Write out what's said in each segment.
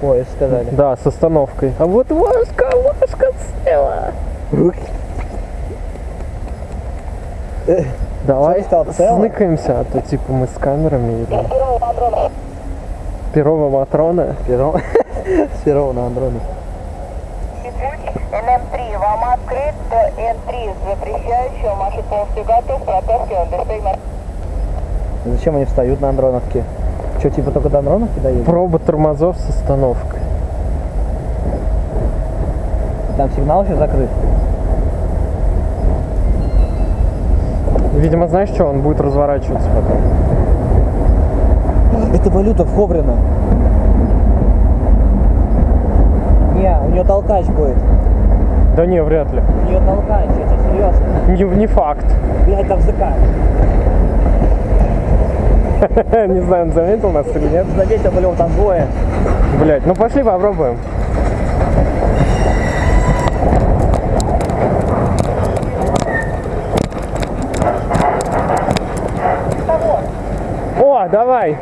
Поезд сказали. Да, с остановкой. А вот Машка, Машка села. Давай сныкаемся, а то типа мы с камерами едем. Перова Матрона. Перо. С перо на Андроне. НМ3, вам открыт Н3 запрещающего, маршрут полностью готов, протаскиваем. Зачем они встают на Андроновке? Что, типа только до Андроновки доедут? Проба тормозов с остановкой. Там сигнал еще закрыт. Видимо, знаешь что, он будет разворачиваться потом. Это валюта в Ховрино. Не, у нее толкач будет. Да не, вряд ли. У нее толкач, это серьезно. Не, не факт. Блять, там ЗК. Не знаю, он заметил нас или нет. Заметил, блин, там двое. Блять, ну пошли попробуем. О, давай.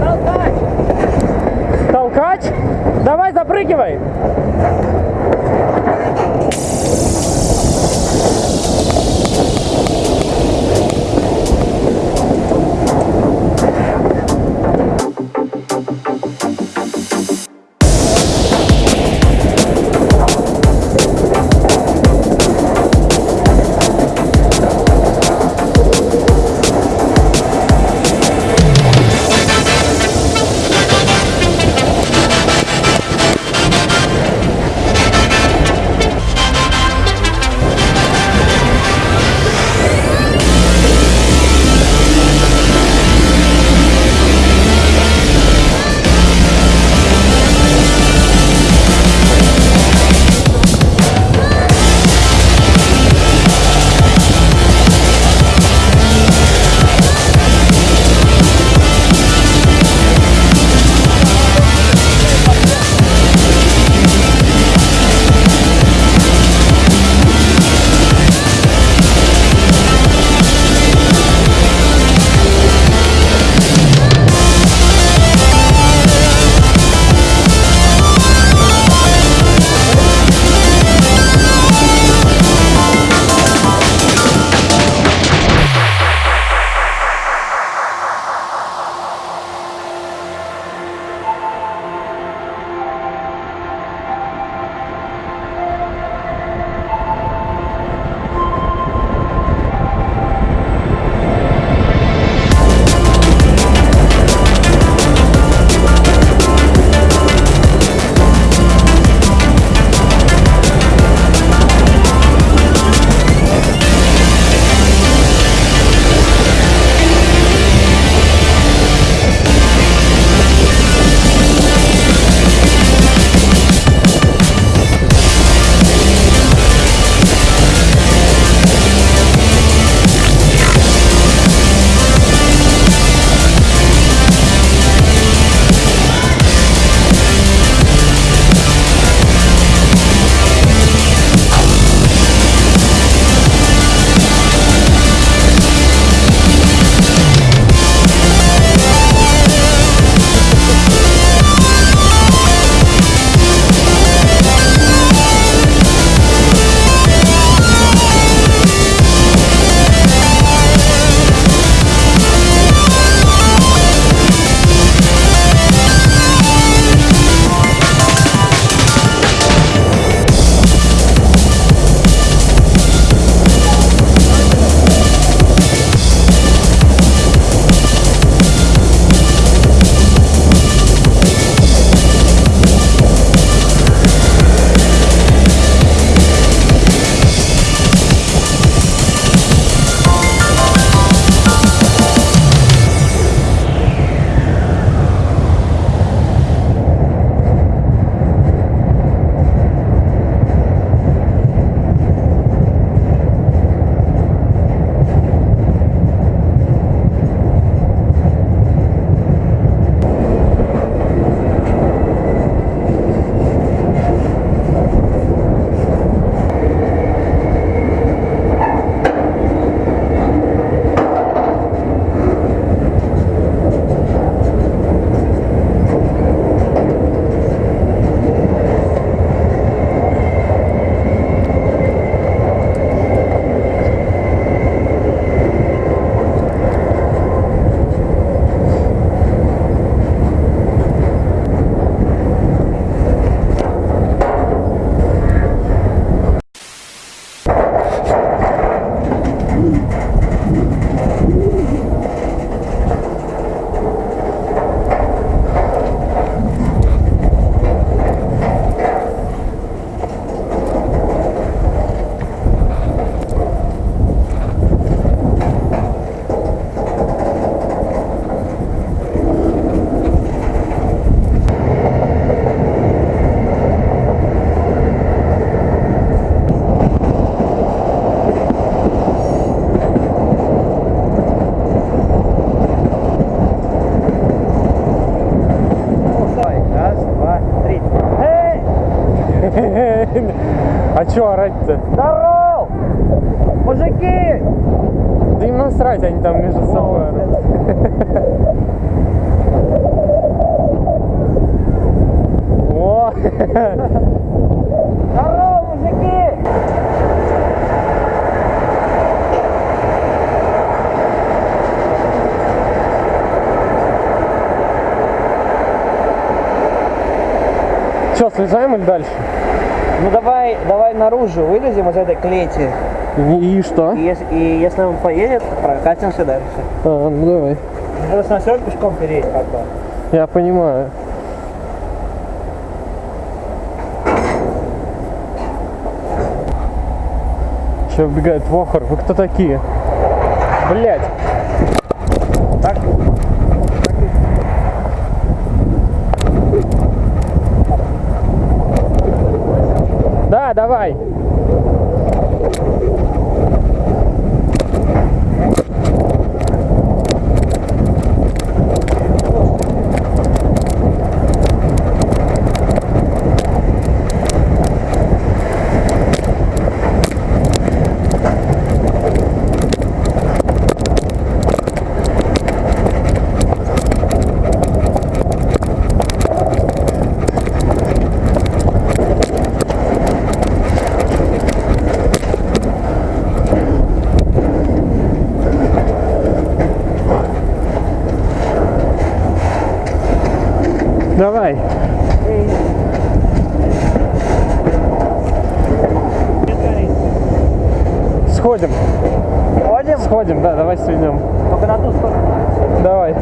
Толкач! Толкач? Давай, запрыгивай. А чё орать-то? Здоров! Мужики! Да им насрать, они там между собой орут. О! Здорово, мужики! Чё, слезаем или дальше? Ну давай, давай наружу вылезем из этой клети. И, и что? И если, и если он поедет, прокатимся дальше. А, ну давай. Просто на все пешком переедь как бы. Я понимаю. Сейчас убегает Вохор. Вы кто такие? Блять. Так? Давай. Давай. Сходим. Ходим? Сходим, да, давай сведем. Только на ту сторону. Давай.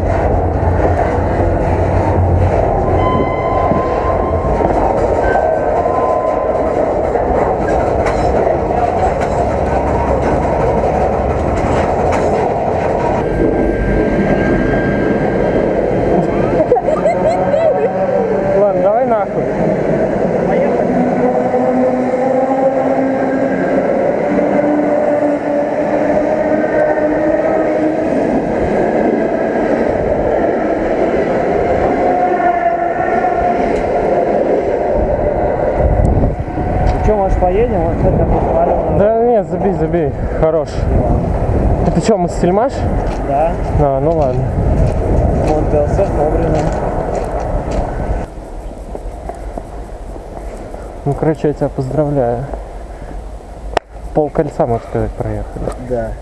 Ладно, давай нахуй. Ну что, может поедем? Вот это посмотрим. Да нет, забей, забей. Хорош. Это что, мы сельмаш? Да. А, ну ладно. Вот ДЛС вовремя. Ну, короче, я тебя поздравляю. Пол кольца, можно сказать, проехали. Да.